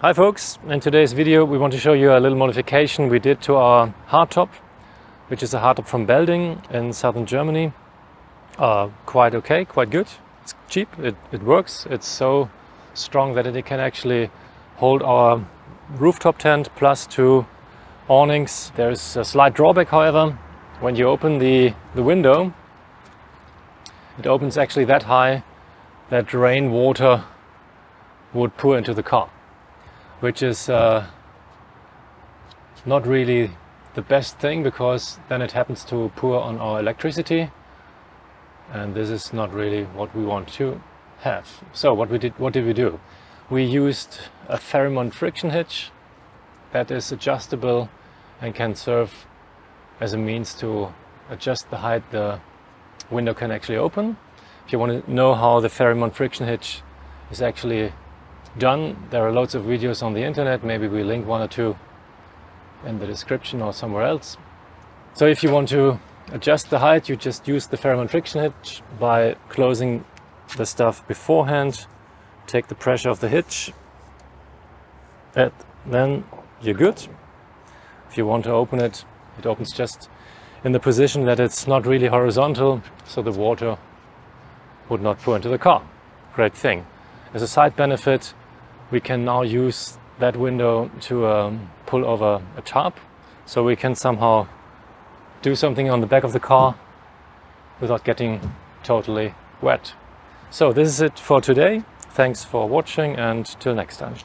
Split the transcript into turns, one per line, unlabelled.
Hi folks, in today's video we want to show you a little modification we did to our hardtop, which is a hardtop from Belding in southern Germany. Uh, quite okay, quite good. It's cheap, it, it works. It's so strong that it can actually hold our rooftop tent plus two awnings. There's a slight drawback however. When you open the, the window, it opens actually that high that rainwater would pour into the car which is uh, not really the best thing because then it happens to pour on our electricity and this is not really what we want to have. So what we did, what did we do? We used a Farrimond friction hitch that is adjustable and can serve as a means to adjust the height the window can actually open. If you want to know how the Farrimond friction hitch is actually done. There are loads of videos on the internet, maybe we link one or two in the description or somewhere else. So if you want to adjust the height, you just use the Farrimond friction hitch by closing the stuff beforehand, take the pressure of the hitch, and then you're good. If you want to open it, it opens just in the position that it's not really horizontal, so the water would not pour into the car. Great thing. As a side benefit, we can now use that window to um, pull over a tarp so we can somehow do something on the back of the car without getting totally wet. So this is it for today. Thanks for watching and till next time.